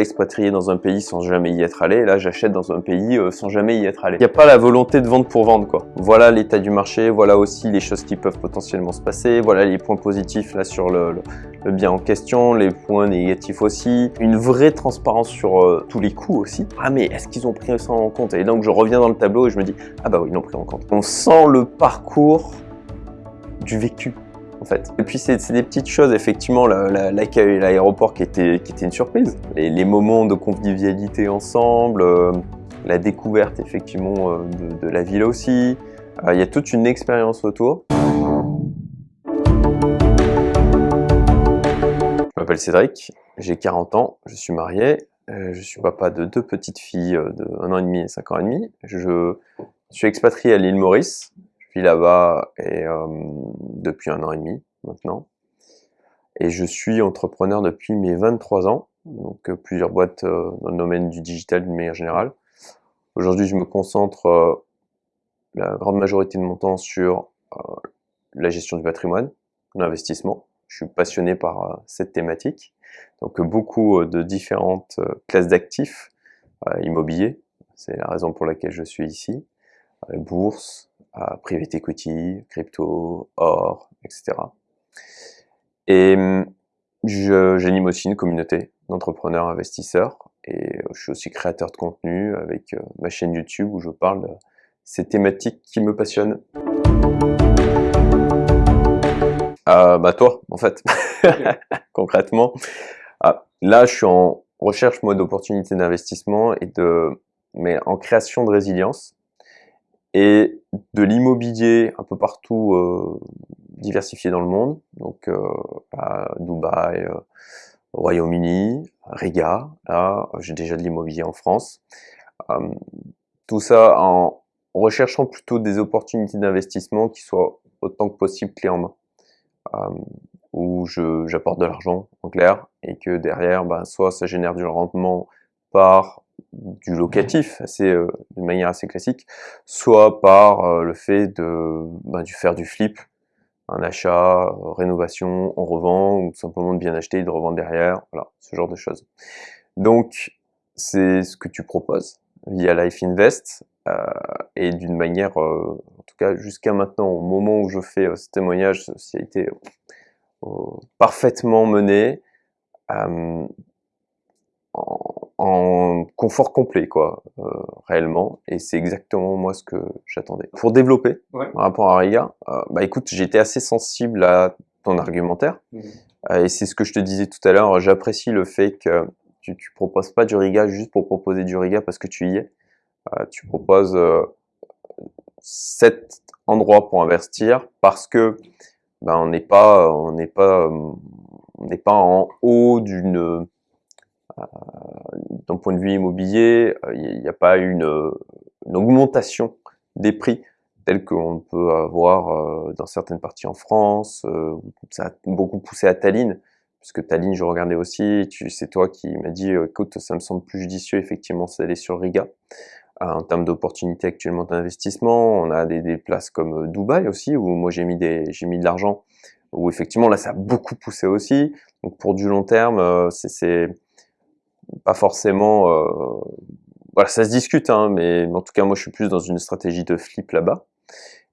expatrié dans un pays sans jamais y être allé, là j'achète dans un pays euh, sans jamais y être allé. Il n'y a pas la volonté de vendre pour vendre quoi. Voilà l'état du marché, voilà aussi les choses qui peuvent potentiellement se passer, voilà les points positifs là sur le, bien en question, les points négatifs aussi, une vraie transparence sur euh, tous les coûts aussi. Ah mais est-ce qu'ils ont pris ça en compte? Et donc je reviens dans le tableau et je me dis, ah bah oui, ils l'ont pris en compte. On sent le parcours du vécu Et puis c'est des petites choses, effectivement, l'accueil à l'aéroport qui était une surprise. Les, moments de convivialité ensemble, euh, la découverte effectivement euh, de, la ville aussi. Euh, il y a toute une expérience autour. Je m'appelle Cédric, j'ai 40 ans, je suis marié, je suis papa de deux petites filles de 1 an et demi et 5 ans et demi. Je suis expatrié à l'île Maurice, là-bas et, euh, depuis un an et demi maintenant. Et je suis entrepreneur depuis mes 23 ans, donc euh, plusieurs boîtes euh, dans le domaine du digital d'une manière générale. Aujourd'hui, je me concentre la grande majorité de mon temps sur la gestion du patrimoine, l'investissement. Je suis passionné par cette thématique. Donc beaucoup de différentes classes d'actifs immobiliers, c'est la raison pour laquelle je suis ici, bourse, à private equity, crypto, or, etc. Et hum, j'anime aussi une communauté d'entrepreneurs investisseurs et euh, je suis aussi créateur de contenu avec euh, ma chaîne YouTube où je parle de ces thématiques qui me passionnent. Euh, bah toi, en fait, concrètement. Ah, là, je suis en recherche moi d'opportunités d'investissement et de, mais en création de résilience et de l'immobilier un peu partout euh, diversifié dans le monde, donc euh, à Dubaï, euh, Royaume-Uni, Riga, là j'ai déjà de l'immobilier en France. tout ça en recherchant plutôt des opportunités d'investissement qui soient autant que possible clés en main, où j'apporte de l'argent en clair et que derrière, ben, soit ça génère du rendement par du locatif, assez, euh, de manière assez classique, soit par euh, le fait de du faire du flip, un achat, euh, rénovation, on revend, ou simplement de bien acheter et de revendre derrière, voilà, ce genre de choses. Donc, c'est ce que tu proposes via Life Invest, et d'une manière, en tout cas jusqu'à maintenant, au moment où je fais ce témoignage, ça a été parfaitement mené, en confort complet, quoi, euh, réellement. Et c'est exactement moi ce que j'attendais. Pour développer par rapport à Riga, euh, bah écoute, j'étais assez sensible à ton argumentaire. Mmh. Euh, et c'est ce que je te disais tout à l'heure. J'apprécie le fait que tu, tu proposes pas du Riga juste pour proposer du Riga parce que tu y es. tu proposes cet endroit pour investir parce que ben, on n'est pas, on n'est pas, on n'est pas en haut d'une euh, d'un point de vue immobilier, euh, il n'y a pas une, une, augmentation des prix telle qu'on peut avoir euh, dans certaines parties en France. ça a beaucoup poussé à Tallinn, puisque Tallinn, je regardais aussi, c'est toi qui m'as dit, écoute, ça me semble plus judicieux effectivement d'aller sur Riga. en termes d'opportunités actuellement d'investissement, on a des, des, places comme Dubaï aussi, où moi j'ai mis, des, mis de l'argent, où effectivement là ça a beaucoup poussé aussi. Donc pour du long terme, c'est pas forcément... Euh, voilà, ça se discute, hein, mais en tout cas, moi, je suis plus dans une stratégie de flip là-bas.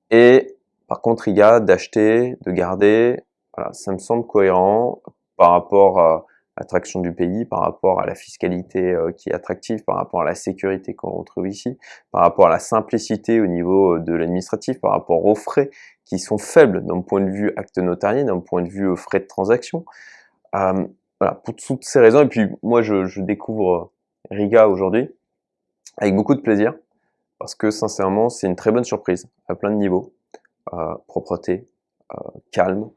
Et par contre, il y a d'acheter, de garder, voilà, ça me semble cohérent par rapport à l'attraction du pays, par rapport à la fiscalité euh, qui est attractive, par rapport à la sécurité qu'on retrouve ici, par rapport à la simplicité au niveau euh, de l'administratif, par rapport aux frais qui sont faibles d'un point de vue acte notarié, d'un point de vue frais de transaction. Voilà, pour toutes ces raisons. Et puis moi, je, découvre euh, Riga aujourd'hui avec beaucoup de plaisir parce que sincèrement, c'est une très bonne surprise à plein de niveaux. Euh, propreté, euh, calme,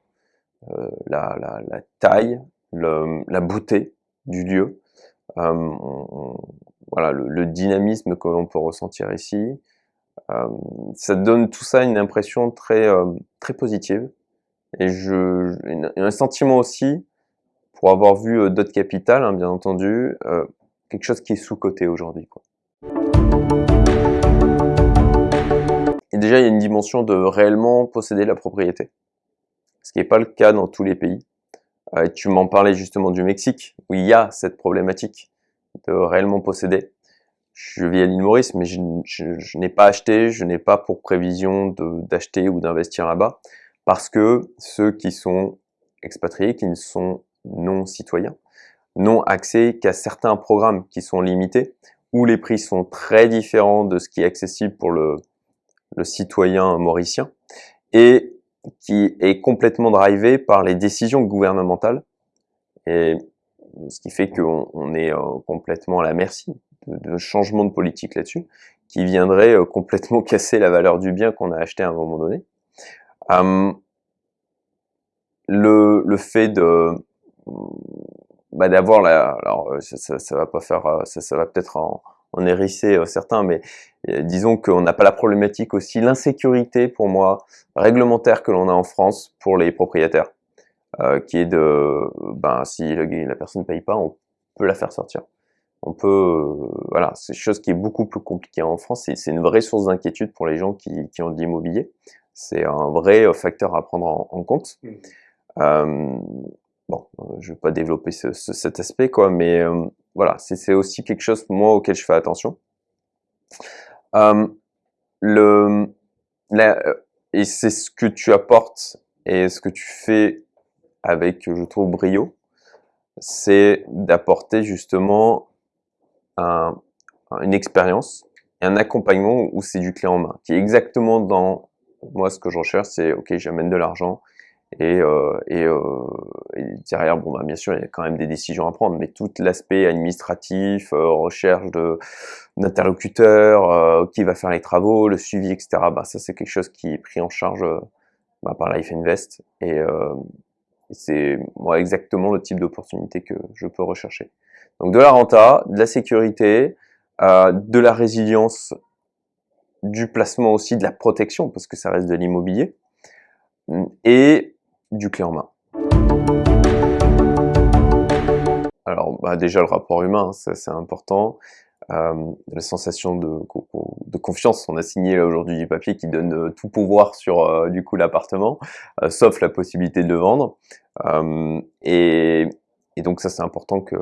la, la, taille, le, la beauté du lieu, voilà, le, dynamisme que l'on peut ressentir ici. ça donne tout ça une impression très, très positive et je, un sentiment aussi pour avoir vu euh, d'autres capitales, hein, bien entendu, euh, quelque chose qui est sous-coté aujourd'hui. Et déjà, il y a une dimension de réellement posséder la propriété, ce qui n'est pas le cas dans tous les pays. Euh, tu m'en parlais justement du Mexique, où il y a cette problématique de réellement posséder. Je vis à l'île Maurice, mais je, n'ai pas acheté, je n'ai pas pour prévision d'acheter ou d'investir là-bas, parce que ceux qui sont expatriés, qui ne sont non citoyens, n'ont accès qu'à certains programmes qui sont limités, où les prix sont très différents de ce qui est accessible pour le, le citoyen mauricien, et qui est complètement drivé par les décisions gouvernementales, et ce qui fait qu'on on est euh, complètement à la merci de, de changement de politique là-dessus, qui viendrait euh, complètement casser la valeur du bien qu'on a acheté à un moment donné. Hum, le, le fait de bah, d'avoir la alors euh, ça, ça, va pas faire ça, ça va peut-être en, en hérisser certains mais disons qu'on n'a pas la problématique aussi l'insécurité pour moi réglementaire que l'on a en France pour les propriétaires euh, qui est de, ben, si la personne ne paye pas, on peut la faire sortir. On peut, euh, voilà, c'est chose qui est beaucoup plus compliquée en France, c'est une vraie source d'inquiétude pour les gens qui, qui ont de l'immobilier. C'est un vrai euh, facteur à prendre en, compte. Mmh. Euh, bon, je vais pas développer ce, cet aspect, mais voilà, c'est aussi quelque chose, moi, auquel je fais attention. la, et c'est ce que tu apportes et ce que tu fais avec, je trouve, brio, c'est d'apporter justement un, une expérience et un accompagnement où c'est du clé en main, qui est exactement dans moi ce que je recherche, c'est ok, j'amène de l'argent et, euh, et, euh, derrière, bon bah bien sûr, il y a quand même des décisions à prendre, mais tout l'aspect administratif, euh, recherche de d'interlocuteurs, euh, qui va faire les travaux, le suivi, etc. Bah ça c'est quelque chose qui est pris en charge bah, par Life Invest et euh, c'est moi exactement le type d'opportunité que je peux rechercher. Donc de la renta, de la sécurité, euh, de la résilience, du placement aussi, de la protection, parce que ça reste de l'immobilier, et du clé en main. Alors bah déjà le rapport humain, ça c'est important. Euh, la sensation de, confiance. On a signé aujourd'hui du papier qui donne euh, tout pouvoir sur euh, du coup l'appartement, sauf la possibilité de le vendre. Et, et, donc ça c'est important que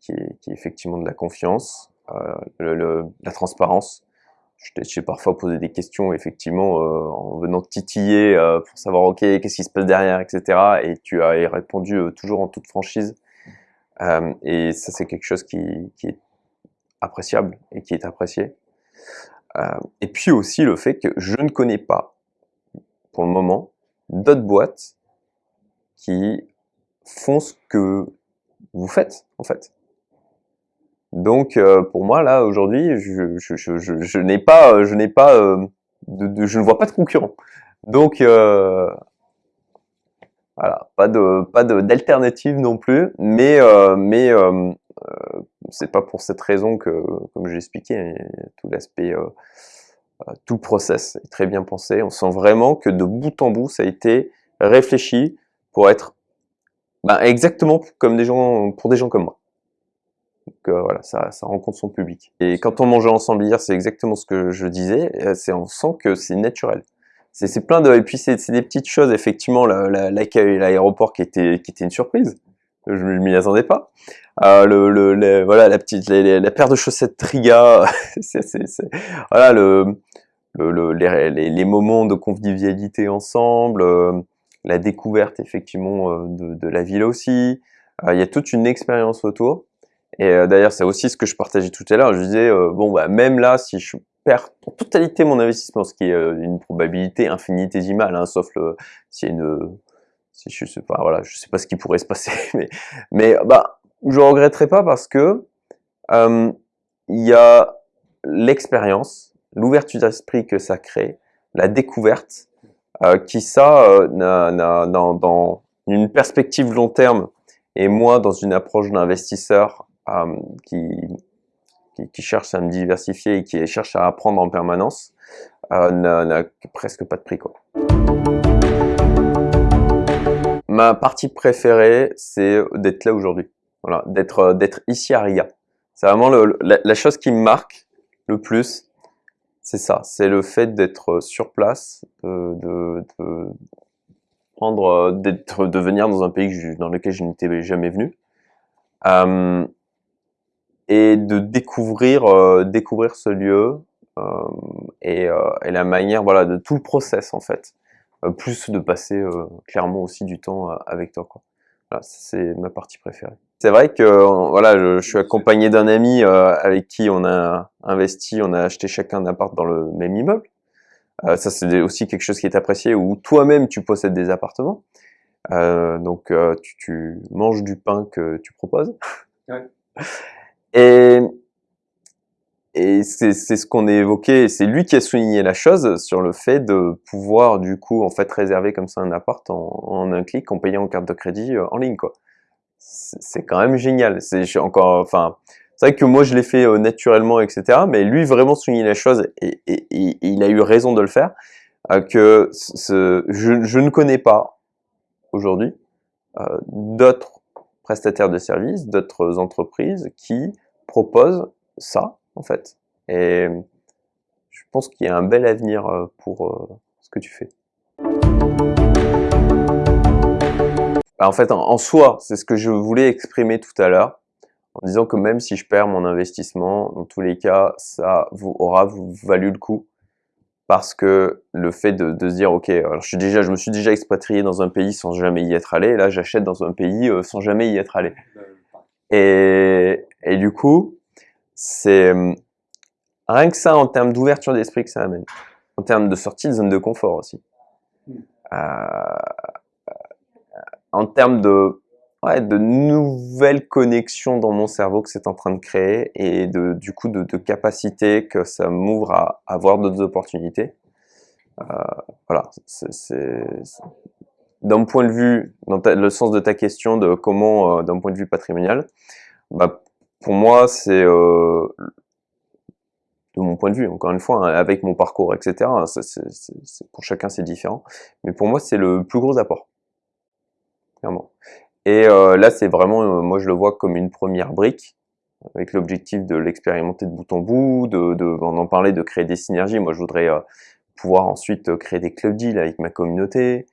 qu'il y, ait effectivement de la confiance, le, la transparence. Je t'ai parfois posé des questions effectivement en venant titiller pour savoir ok qu'est-ce qui se passe derrière etc. Et tu as répondu toujours en toute franchise. et ça c'est quelque chose qui, qui est appréciable et qui est apprécié. Euh, et puis aussi le fait que je ne connais pas, pour le moment, d'autres boîtes qui font ce que vous faites, en fait. Donc, euh, pour moi, là, aujourd'hui, je, je, je, je n'ai pas, je n'ai pas, euh, de, je ne vois pas de concurrent. Donc, euh, voilà, pas de, pas d'alternative non plus, mais, mais euh, c'est pas pour cette raison que, comme je l'expliquais, tout l'aspect, euh, euh, tout le process est très bien pensé. On sent vraiment que de bout en bout, ça a été réfléchi pour être ben, exactement comme des gens, pour des gens comme moi. Donc voilà, ça, ça rencontre son public. Et quand on mangeait ensemble hier, c'est exactement ce que je disais, c'est on sent que c'est naturel. C'est plein de, et puis c'est des petites choses, effectivement, l'accueil, l'aéroport qui était, qui était une surprise je, je m'y attendais pas. Euh, le, le, voilà la petite la paire de chaussettes Triga, c'est voilà le, le les, les, moments de convivialité ensemble, euh, la découverte effectivement euh, de, de, la ville aussi. Euh, il y a toute une expérience autour. Et d'ailleurs, c'est aussi ce que je partageais tout à l'heure. Je disais bon bah même là, si je perds en totalité mon investissement, ce qui est une probabilité infinitésimale, hein, sauf le a une si je sais pas, voilà, je sais pas ce qui pourrait se passer, mais, mais bah, je regretterai pas parce que euh, il y a l'expérience, l'ouverture d'esprit que ça crée, la découverte, euh, qui ça, euh, dans, dans, une perspective long terme, et moi dans une approche d'investisseur euh, qui, qui, qui, cherche à me diversifier et qui cherche à apprendre en permanence, euh, n'a presque pas de prix quoi. Ma partie préférée, c'est d'être là aujourd'hui. Voilà, d'être euh, d'être ici à Riga. C'est vraiment le, la, chose qui me marque le plus, c'est ça, c'est le fait d'être sur place, de, de, d'entreprendre, d'être, de venir dans un pays dans lequel je n'étais jamais venu, et de découvrir, découvrir ce lieu et, et, la manière, voilà, de tout le process en fait, plus de passer clairement aussi du temps avec toi, quoi. Voilà, c'est ma partie préférée. C'est vrai que voilà, je, suis accompagné d'un ami euh, avec qui on a investi, on a acheté chacun un appart dans le même immeuble. Euh, ça, c'est aussi quelque chose qui est apprécié, où toi-même, tu possèdes des appartements. Euh, donc, tu, tu, manges du pain que tu proposes. Ouais. Et, et c'est ce qu'on a évoqué, c'est lui qui a souligné la chose sur le fait de pouvoir, du coup, en fait, réserver comme ça un appart en, un clic en payant en carte de crédit en ligne, quoi c'est quand même génial. C'est encore, enfin, c'est vrai que moi je l'ai fait euh, naturellement, etc. Mais lui vraiment souligner la chose et, il a eu raison de le faire. Euh, que je, ne connais pas aujourd'hui euh, d'autres prestataires de services, d'autres entreprises qui proposent ça en fait. Et je pense qu'il y a un bel avenir pour ce que tu fais. Bah, en fait, en, soi, c'est ce que je voulais exprimer tout à l'heure, en disant que même si je perds mon investissement, dans tous les cas, ça vous aura valu le coup. Parce que le fait de, se dire, ok, alors je, suis déjà, je me suis déjà expatrié dans un pays sans jamais y être allé, et là j'achète dans un pays euh, sans jamais y être allé. Et, et du coup, c'est hum, rien que ça en termes d'ouverture d'esprit que ça amène, en termes de sortie de zone de confort aussi. Hmm. Euh, en termes de, ouais, de nouvelles connexions dans mon cerveau que c'est en train de créer et de, du coup de, de capacité que ça m'ouvre à, avoir d'autres opportunités. Euh, voilà, c'est d'un point de vue, dans le sens de ta question de comment, euh, d'un point de vue patrimonial, bah, pour moi c'est euh, de mon point de vue, encore une fois, hein, avec mon parcours, etc. c'est pour chacun c'est différent, mais pour moi c'est le plus gros apport. Et euh, là, c'est vraiment, euh, moi je le vois comme une première brique, avec l'objectif de l'expérimenter de bout en bout, de, de, en de créer des synergies. Moi, je voudrais euh, pouvoir ensuite créer des clubs deals avec ma communauté,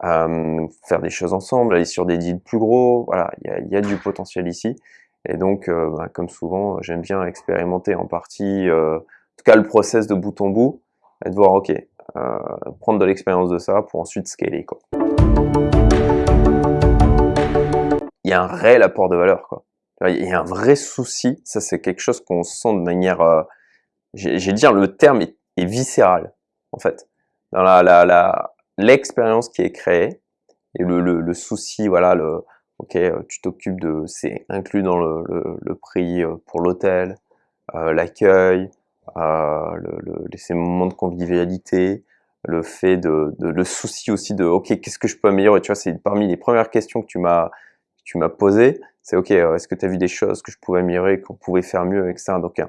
faire des choses ensemble, aller sur des deals plus gros. Voilà, il y a, y a, du potentiel ici. Et donc, bah, comme souvent, j'aime bien expérimenter en partie, en tout cas le process de bout en bout, et de voir, ok, prendre de l'expérience de ça pour ensuite scaler. Il y a un réel apport de valeur, quoi. Il y a un vrai souci, ça c'est quelque chose qu'on sent de manière, euh, j'ai dire le terme est, viscéral, en fait. Dans la, la, l'expérience qui est créée, et le, souci, voilà, le, ok, euh, tu t'occupes de, c'est inclus dans le, le, prix euh, pour l'hôtel, euh, l'accueil, euh, le, ces moments de convivialité, le fait de, de, le souci aussi de, ok, qu'est-ce que je peux améliorer, tu vois, c'est parmi les premières questions que tu m'as tu m'as posé, c'est ok, euh, est-ce que tu as vu des choses que je pouvais améliorer, qu'on pouvait faire mieux avec ça? Donc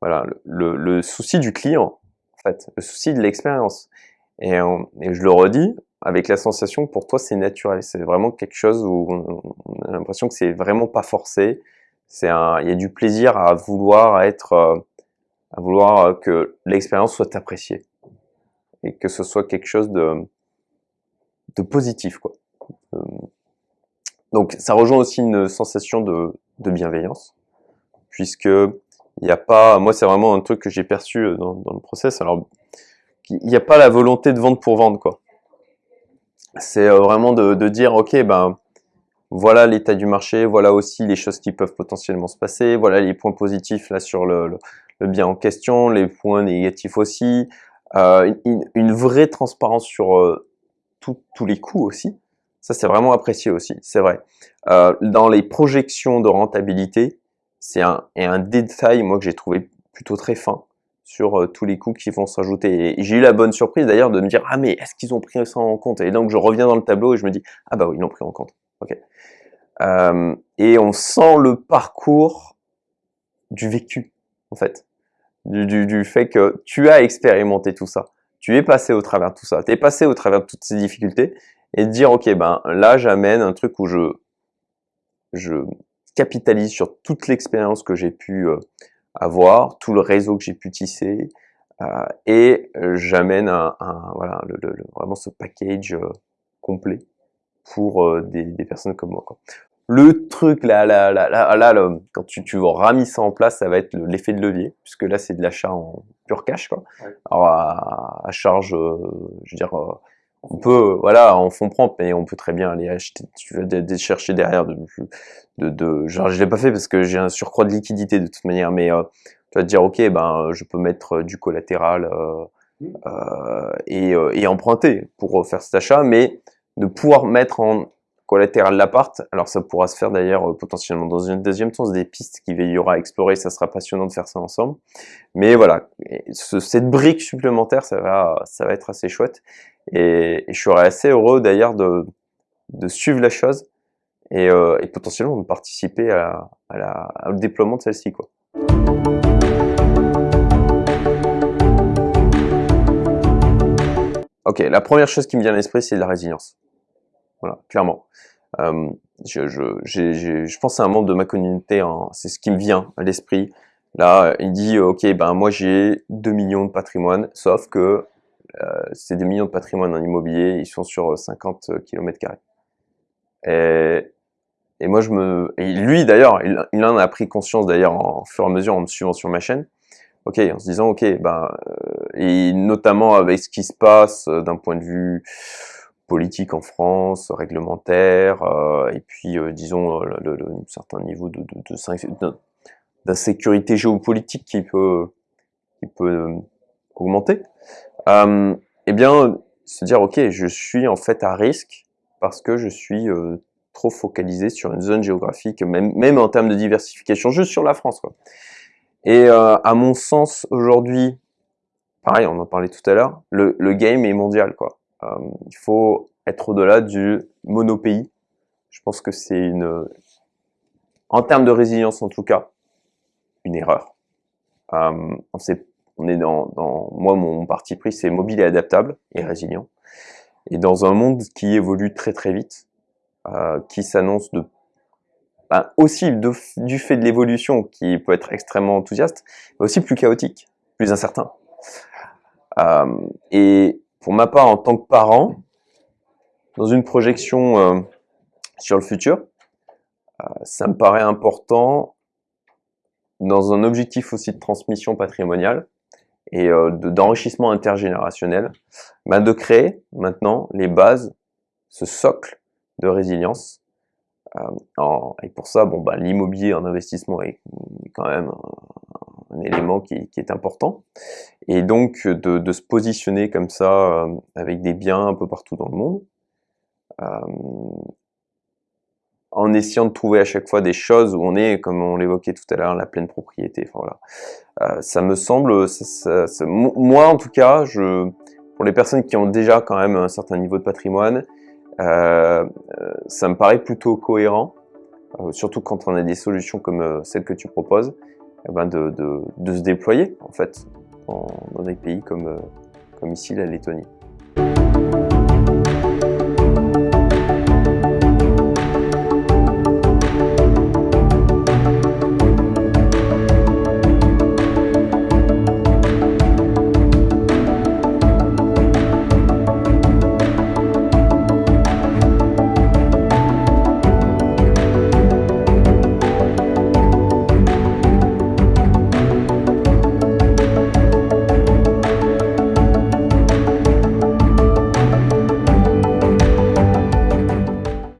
voilà, le, le, souci du client, en fait, le souci de l'expérience. Et, et, je le redis, avec la sensation pour toi c'est naturel, c'est vraiment quelque chose où on, a l'impression que c'est vraiment pas forcé, c'est un, il y a du plaisir à vouloir être, euh, à vouloir que l'expérience soit appréciée. Et que ce soit quelque chose de, de positif quoi. Donc ça rejoint aussi une sensation de, de bienveillance, puisque il n'y a pas, moi c'est vraiment un truc que j'ai perçu euh, dans, dans, le process, alors il n'y a pas la volonté de vendre pour vendre quoi. C'est euh, vraiment de, de, dire ok ben voilà l'état du marché, voilà aussi les choses qui peuvent potentiellement se passer, voilà les points positifs là sur le, bien en question, les points négatifs aussi, euh, une, vraie transparence sur euh, tous les coûts aussi, ça, c'est vraiment apprécié aussi, c'est vrai. Euh, dans les projections de rentabilité, c'est un, un détail, moi, que j'ai trouvé plutôt très fin sur euh, tous les coûts qui vont s'ajouter. J'ai eu la bonne surprise d'ailleurs de me dire, ah mais est-ce qu'ils ont pris ça en compte? Et donc, je reviens dans le tableau et je me dis, ah bah oui, ils l'ont pris en compte. Euh, et on sent le parcours du vécu, en fait. Du, fait que tu as expérimenté tout ça. Tu es passé au travers de tout ça. Tu es passé au travers de toutes ces difficultés et de dire ok ben là j'amène un truc où je je capitalise sur toute l'expérience que j'ai pu euh, avoir, tout le réseau que j'ai pu tisser, euh, et j'amène un, voilà le, vraiment ce package euh, complet pour des, des, personnes comme moi. Quoi. Le truc là, là, là, là, là, quand tu, tu ramis ça en place, ça va être l'effet de levier, puisque là c'est de l'achat en pur cash, quoi. Alors à, à charge, euh, je veux dire, euh, on peut, voilà, en fond propre, mais on peut très bien aller acheter, tu vas chercher derrière de, de, de genre je l'ai pas fait parce que j'ai un surcroît de liquidité de toute manière, mais euh, tu vas te dire ok, ben je peux mettre du collatéral mmh. et, et emprunter pour faire cet achat, mais de pouvoir mettre en collatéral l'appart. Alors ça pourra se faire d'ailleurs euh, potentiellement dans une deuxième temps, des pistes qu'il y aura à explorer, ça sera passionnant de faire ça ensemble. Mais voilà, cette brique supplémentaire, ça va, ça va être assez chouette. Et, je serais assez heureux d'ailleurs de, de, suivre la chose et, euh, et potentiellement de participer à, à la, au déploiement de celle-ci. Ok, la première chose qui me vient à l'esprit, c'est la résilience. Voilà, clairement. Euh, je, je, je, pense à un membre de ma communauté, hein, c'est ce qui me vient à l'esprit. Là, il dit, ok, ben moi j'ai 2 millions de patrimoine, sauf que euh, ces 2 millions de patrimoine en immobilier, ils sont sur 50 km et, et moi je me... Et lui d'ailleurs, il, il, en a pris conscience d'ailleurs en fur et à mesure en me suivant sur ma chaîne, ok, en se disant, ok, ben, euh, et notamment avec ce qui se passe euh, d'un point de vue politique en France, réglementaire, euh, et puis euh, disons euh, le, un certain niveau de, de, d'insécurité géopolitique qui peut, qui peut augmenter, euh, eh bien se dire ok je suis en fait à risque parce que je suis trop focalisé sur une zone géographique, même, même en termes de diversification, juste sur la France. Quoi. Et à mon sens aujourd'hui, pareil on en parlait tout à l'heure, le, le game est mondial quoi. Euh, il faut être au-delà du monopays. Je pense que c'est une, en termes de résilience en tout cas, une erreur. Euh, on, sait, on est dans, dans, moi mon parti pris c'est mobile et adaptable et résilient. Et dans un monde qui évolue très très vite, euh, qui s'annonce de ben, aussi de, du fait de l'évolution qui peut être extrêmement enthousiaste, mais aussi plus chaotique, plus incertain. Euh, et pour ma part, en tant que parent, dans une projection euh, sur le futur, euh, ça me paraît important, dans un objectif aussi de transmission patrimoniale et euh, d'enrichissement intergénérationnel, bah, de créer maintenant les bases, ce socle de résilience. En, et pour ça, bon, bah, l'immobilier en investissement est quand même un élément qui, qui, est important. Et donc de, de se positionner comme ça euh, avec des biens un peu partout dans le monde, euh, en essayant de trouver à chaque fois des choses où on est, comme on l'évoquait tout à l'heure, la pleine propriété. Voilà. Euh, ça me semble, moi en tout cas, je, pour les personnes qui ont déjà quand même un certain niveau de patrimoine, euh, ça me paraît plutôt cohérent, euh, surtout quand on a des solutions comme euh, celle que tu proposes, eh ben de, se déployer en fait dans, dans des pays comme, euh, comme ici la Lettonie.